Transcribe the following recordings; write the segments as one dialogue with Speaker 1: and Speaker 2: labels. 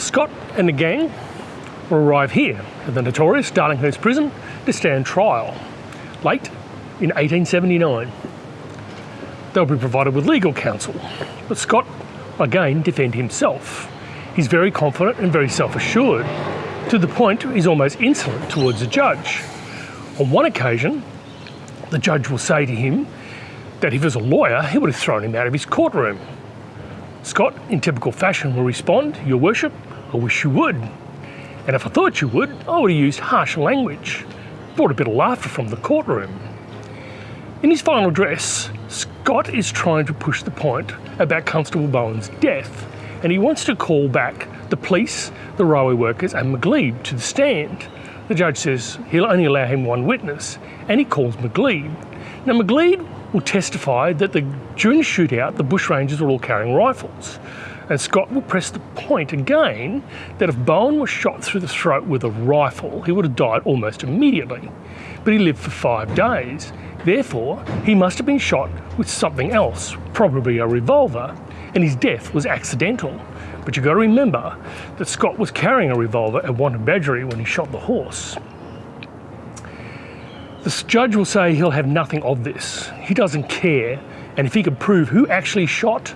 Speaker 1: Scott and the gang will arrive here at the notorious Darlinghurst prison to stand trial late in 1879. They'll be provided with legal counsel, but Scott again defend himself. He's very confident and very self-assured, to the point he's almost insolent towards the judge. On one occasion, the judge will say to him that if he was a lawyer, he would have thrown him out of his courtroom. Scott, in typical fashion, will respond, Your Worship, I wish you would. And if I thought you would, I would have used harsh language, brought a bit of laughter from the courtroom. In his final address, Scott is trying to push the point about Constable Bowen's death, and he wants to call back the police, the railway workers, and McGlede to the stand. The judge says he'll only allow him one witness, and he calls McGlede. Now, McGlede will testify that the, during the shootout, the bushrangers were all carrying rifles. And Scott will press the point again that if Bowen was shot through the throat with a rifle, he would have died almost immediately. But he lived for five days. Therefore, he must have been shot with something else, probably a revolver, and his death was accidental. But you've got to remember that Scott was carrying a revolver at Badgery when he shot the horse. The judge will say he'll have nothing of this. He doesn't care, and if he could prove who actually shot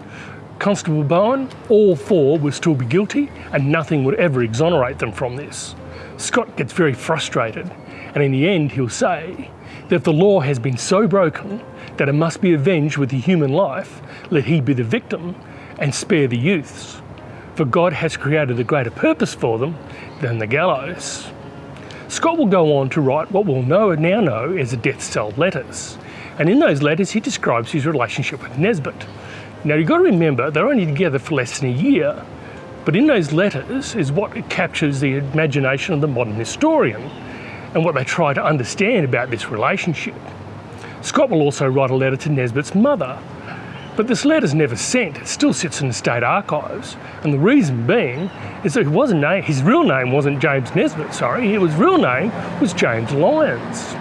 Speaker 1: Constable Bowen, all four would still be guilty, and nothing would ever exonerate them from this. Scott gets very frustrated, and in the end, he'll say that the law has been so broken that it must be avenged with a human life, let he be the victim and spare the youths. For God has created a greater purpose for them than the gallows. Scott will go on to write what we'll know now know as the death cell letters. And in those letters, he describes his relationship with Nesbitt. Now, you've got to remember, they're only together for less than a year. But in those letters is what captures the imagination of the modern historian and what they try to understand about this relationship. Scott will also write a letter to Nesbitt's mother, but this letter's never sent, it still sits in the state archives. And the reason being is that his real name wasn't James Nesbitt, sorry, his real name was James Lyons.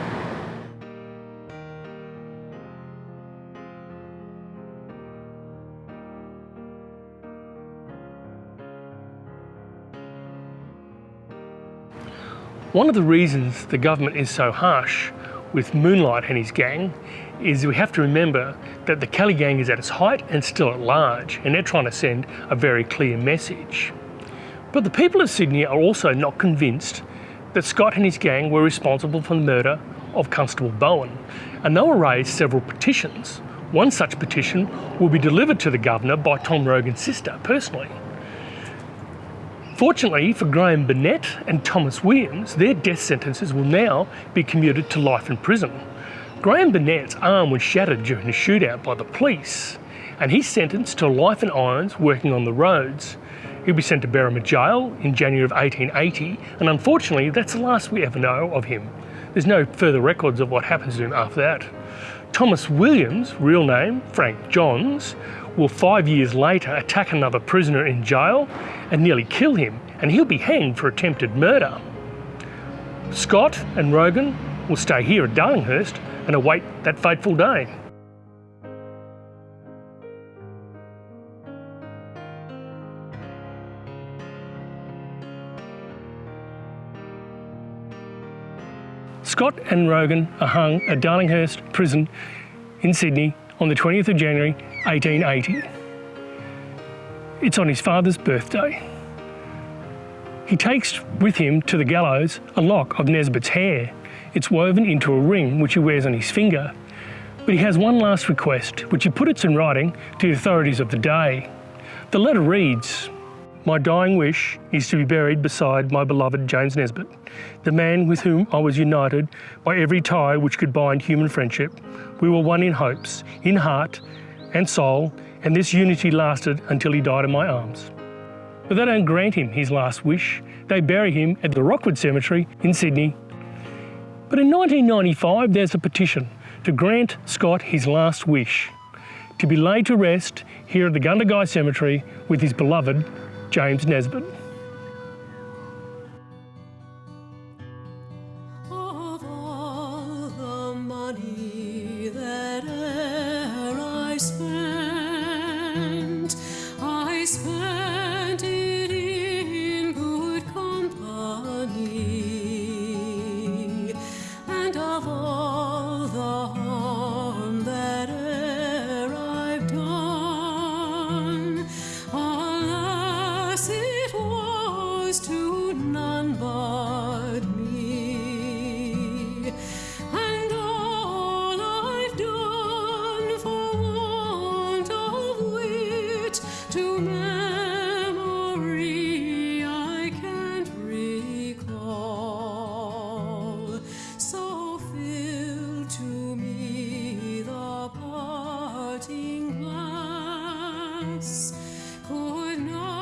Speaker 1: One of the reasons the government is so harsh with Moonlight and his gang is we have to remember that the Kelly gang is at its height and still at large, and they're trying to send a very clear message. But the people of Sydney are also not convinced that Scott and his gang were responsible for the murder of Constable Bowen, and they will raise several petitions. One such petition will be delivered to the Governor by Tom Rogan's sister personally. Fortunately for Graham Burnett and Thomas Williams, their death sentences will now be commuted to life in prison. Graham Burnett's arm was shattered during the shootout by the police, and he's sentenced to life in irons working on the roads. He'll be sent to Berrima Jail in January of 1880, and unfortunately, that's the last we ever know of him. There's no further records of what happens to him after that. Thomas Williams, real name Frank Johns, will five years later attack another prisoner in jail and nearly kill him, and he'll be hanged for attempted murder. Scott and Rogan will stay here at Darlinghurst and await that fateful day. Scott and Rogan are hung at Darlinghurst Prison in Sydney on the 20th of January 1880. It's on his father's birthday. He takes with him to the gallows a lock of Nesbitt's hair it's woven into a ring which he wears on his finger. But he has one last request, which he puts in writing to the authorities of the day. The letter reads, My dying wish is to be buried beside my beloved James Nesbitt, the man with whom I was united by every tie which could bind human friendship. We were one in hopes, in heart and soul, and this unity lasted until he died in my arms. But they don't grant him his last wish. They bury him at the Rookwood Cemetery in Sydney but in 1995, there's a petition to grant Scott his last wish to be laid to rest here at the Gundagai Cemetery with his beloved James Nesbitt.
Speaker 2: could not.